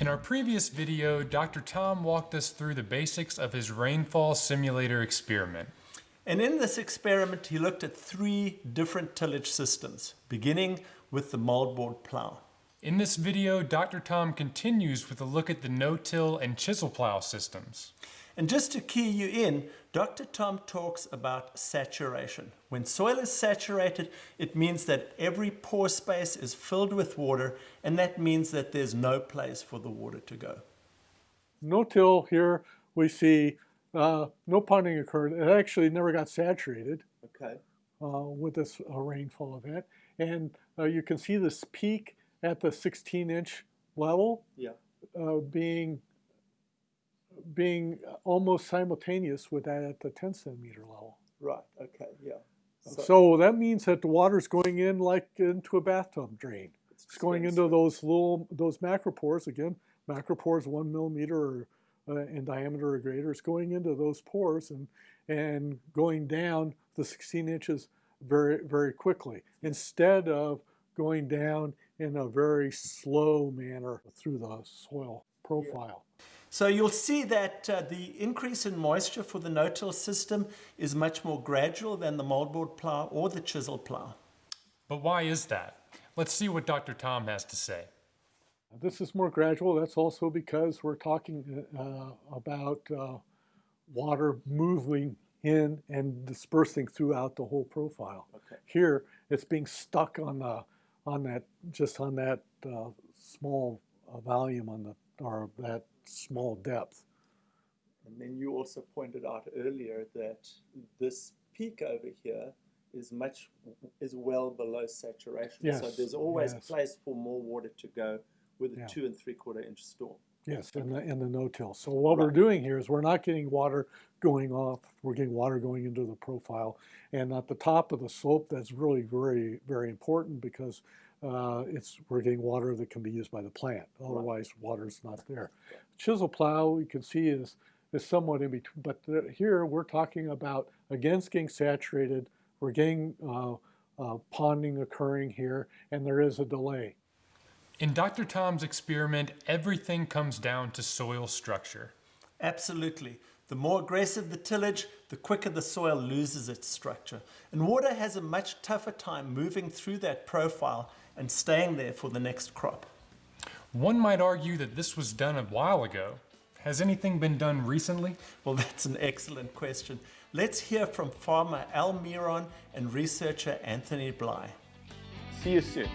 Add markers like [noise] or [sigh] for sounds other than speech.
In our previous video, Dr. Tom walked us through the basics of his rainfall simulator experiment. And in this experiment, he looked at three different tillage systems, beginning with the moldboard plow. In this video, Dr. Tom continues with a look at the no-till and chisel plow systems. And just to key you in, Dr. Tom talks about saturation. When soil is saturated, it means that every pore space is filled with water, and that means that there's no place for the water to go. No-till here, we see uh, no ponding occurred. It actually never got saturated Okay. uh, with this uh, rainfall event. And uh, you can see this peak at the 16 inch level Yeah. uh, being being almost simultaneous with that at the 10 centimeter level. Right. Okay. Yeah. So, that means that the water's going in like into a bathtub drain. It's going into those little those macropores again. Macropores one millimeter or, uh, in diameter or greater. It's going into those pores and and going down the 16 inches very very quickly instead of going down in a very slow manner through the soil profile. So you'll see that uh, the increase in moisture for the no-till system is much more gradual than the moldboard plow or the chisel plow. But why is that? Let's see what Dr. Tom has to say. This is more gradual. That's also because we're talking uh, about uh, water moving in and dispersing throughout the whole profile. Okay. Here, it's being stuck on the on that just on that uh, small uh, volume on the or that small depth. And then you also pointed out earlier that this peak over here is much is well below saturation. Yes. So there's always yes. place for more water to go with a Yeah. two and three quarter inch storm. Yes, in the in the no-till. So what we're doing here is we're not getting water going off. We're getting water going into the profile, and at the top of the slope, that's really very very important because uh, it's we're getting water that can be used by the plant. Otherwise, water's not there. Chisel plow, you can see is is somewhat in between, but the, here we're talking about against getting saturated. We're getting uh, uh, ponding occurring here, and there is a delay. In Dr. Tom's experiment, everything comes down to soil structure. Absolutely. The more aggressive the tillage, the quicker the soil loses its structure. And water has a much tougher time moving through that profile and staying there for the next crop. One might argue that this was done a while ago. Has anything been done recently? Well, [laughs] that's an excellent question. Let's hear from farmer Al Miron and researcher Anthony Bly. See you soon.